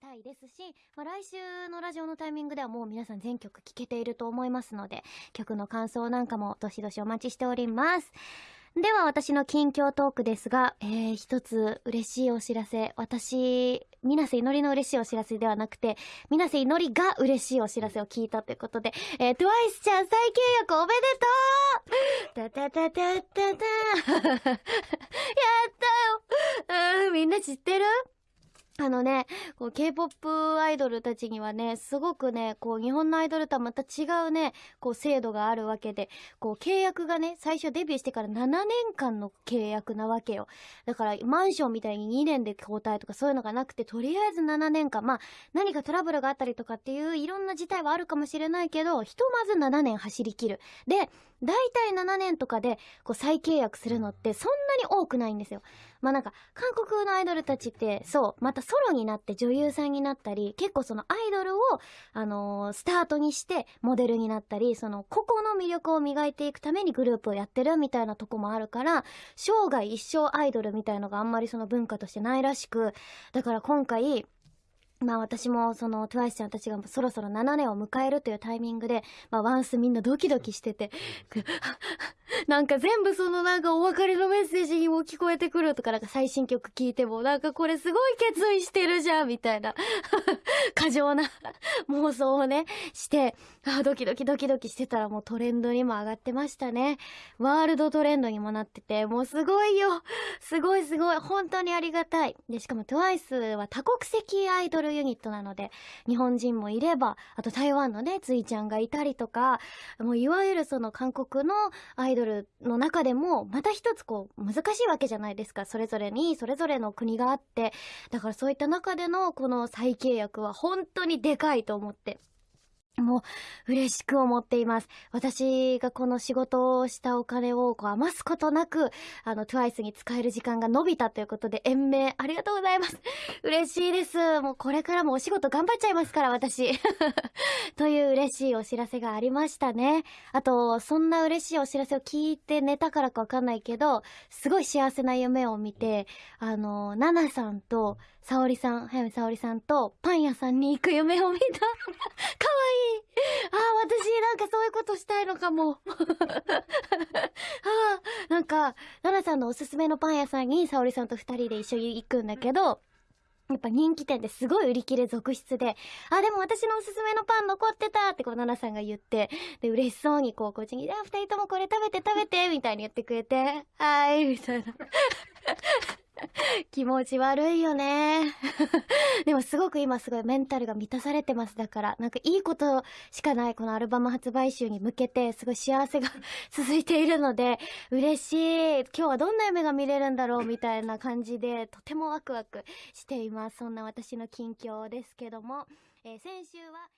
たいですし、まあ、来週のラジオのタイミングではもう皆さん全曲聴けていると思いますので、曲の感想なんかもどしどしお待ちしております。では私の近況トークですが、えー、一つ嬉しいお知らせ。私、水瀬いのりの嬉しいお知らせではなくて、水瀬いのりが嬉しいお知らせを聞いたということで、えー、トゥワイスちゃん再契約おめでとうたたたたたたやったようん、みんな知ってる？あのね、K-POP アイドルたちにはね、すごくね、こう日本のアイドルとはまた違うね、こう制度があるわけで、こう契約がね、最初デビューしてから7年間の契約なわけよ。だからマンションみたいに2年で交代とかそういうのがなくて、とりあえず7年間、まあ何かトラブルがあったりとかっていういろんな事態はあるかもしれないけど、ひとまず7年走り切る。で、大体7年とかでこう再契約するのってそんなに多くないんですよ。まあなんか、韓国のアイドルたちって、そう、またソロになって女優さんになったり、結構そのアイドルを、あのー、スタートにしてモデルになったり、その個々の魅力を磨いていくためにグループをやってるみたいなとこもあるから、生涯一生アイドルみたいのがあんまりその文化としてないらしく、だから今回、まあ私もその TWICE ちゃんたちがそろそろ7年を迎えるというタイミングで、まあワンスみんなドキドキしてて、なんか全部そのなんかお別れのメッセージにも聞こえてくるとかなんか最新曲聞いてもなんかこれすごい決意してるじゃんみたいな。過剰な妄想をねしてあドキドキドキドキしてたらもうトレンドにも上がってましたね。ワールドトレンドにもなっててもうすごいよ。すごいすごい。本当にありがたい。でしかも TWICE は多国籍アイドルユニットなので日本人もいればあと台湾のねついちゃんがいたりとかもういわゆるその韓国のアイドルの中でもまた一つこう難しいわけじゃないですか。それぞれにそれぞれの国があって。だからそういった中でのこの再契約は本当にでかいと思って。もう嬉しく思っています。私がこの仕事をしたお金をこう余すことなく、あの、TWICE に使える時間が伸びたということで、延命ありがとうございます。嬉しいです。もうこれからもお仕事頑張っちゃいますから、私。という嬉しいお知らせがありましたね。あと、そんな嬉しいお知らせを聞いて寝たからかわかんないけど、すごい幸せな夢を見て、あの、ナナさんと、沙織さん、早見沙織さんと、パン屋さんに行く夢を見た。かわいいああ、私なんかそういうことしたいのかも。ああ、なんか、奈々さんのおすすめのパン屋さんに沙織さんと二人で一緒に行くんだけど、やっぱ人気店ですごい売り切れ続出で、あ、でも私のおすすめのパン残ってたってこう、奈々さんが言って、で、嬉しそうにこう、こっちに、あ、二人ともこれ食べて食べてみたいに言ってくれて、はい、みたいな。気持ち悪いよね。でもすごく今すごいメンタルが満たされてます。だから、なんかいいことしかないこのアルバム発売週に向けて、すごい幸せが 続いているので、嬉しい。今日はどんな夢が見れるんだろうみたいな感じで、とてもワクワクしています。そんな私の近況ですけども、えー、先週は、